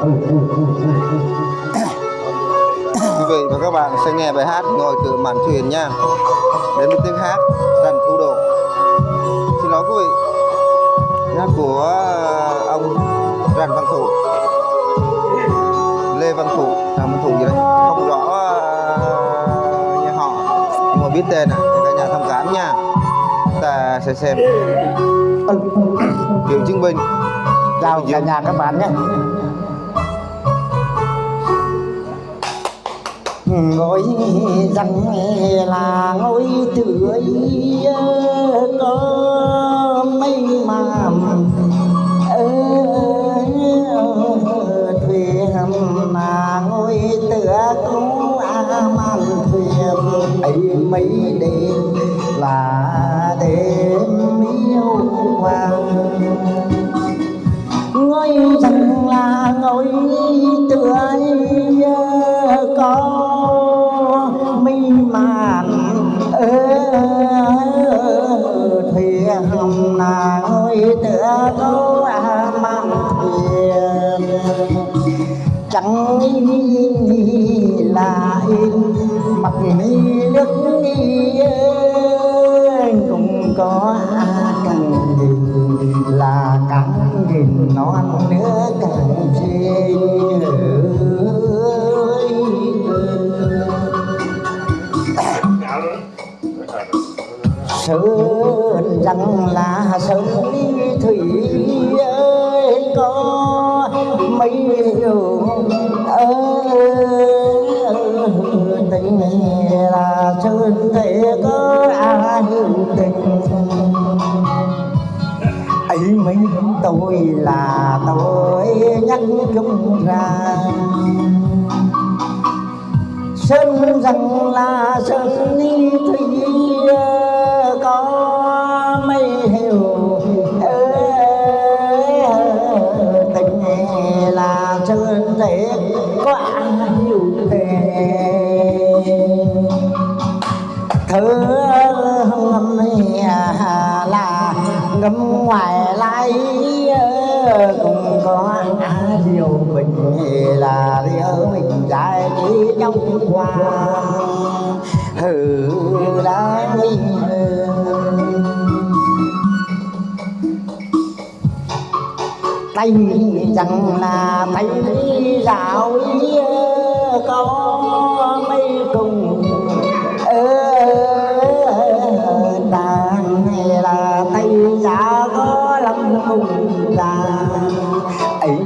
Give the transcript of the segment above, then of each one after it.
quý vị và các bạn sẽ nghe bài hát ngồi từ mạn thuyền nha. Đến với tiếng hát rằn thu độ xin lỗi quý vị. Hát của ông rằn văn thụ lê văn thụ à, văn thụ gì đấy không rõ uh, nhà họ. Nhưng mà biết tên à? Cả nhà thông cảm nha. Ta sẽ xem. Cựu chiến binh chào cả nhà các bạn nhé ngôi rằng là ngôi tưới có mây màm. Thuyền là ngôi tựa cứu a man thuyền. Ấy mấy đêm là đêm yêu hoàng. Ngôi rằng là ngôi tựa có chẳng là mặt mi nước cũng có cần gì là cắn nghìn non nữa càng xinh sơn rằng là sơn thủy ơi, có mấy điều ấy mấy tôi là tôi nhắc chúng ra. Sơn rằng là sơn đi thủy điều mình là điều mình dài đi trong qua hừ, đã mình tay chẳng là tay rào có mấy cùng đàn hay là tay giả có lắm cùng đàn ấy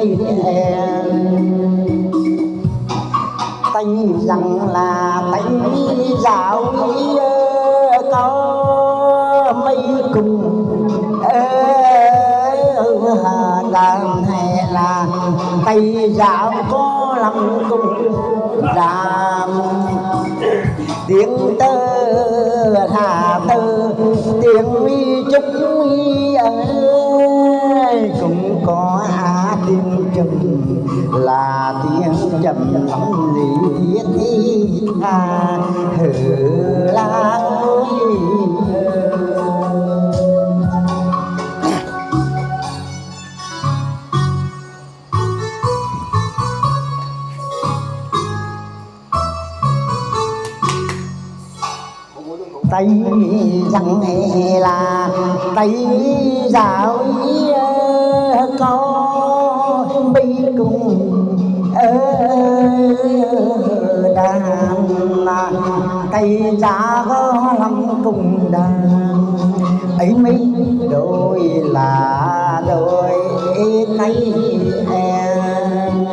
tay hè. Tay rằng là tay dạo có mấy cùng đàn hay là tay dạo có lắm cùng đàn tiếng tơ hà tơ, tiếng mi chúc mi ơi chậm là tiếng chậm lắm lý thiết thi tha hử la ơi tay rằng là tay giáo có bi cùng đàn tay cha có lắm cùng đàn ấy mấy đôi là đôi nay em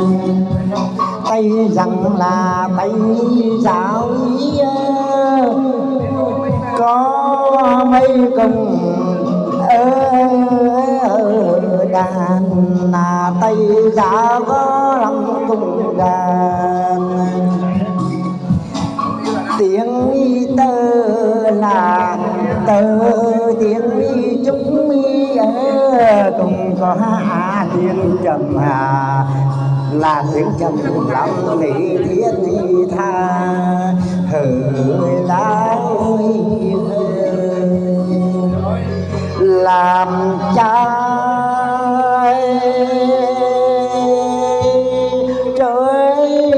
tay rằng là tay giáo có mấy cùng đàn dạ có lòng cùng đàn. Tiếng tơ là tơ tiếng y chúng mi cùng có tiếng trầm hà, là tiếng trầm lòng lý thiết tha. Hỡi lá ơi. Làm cha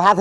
Đi ra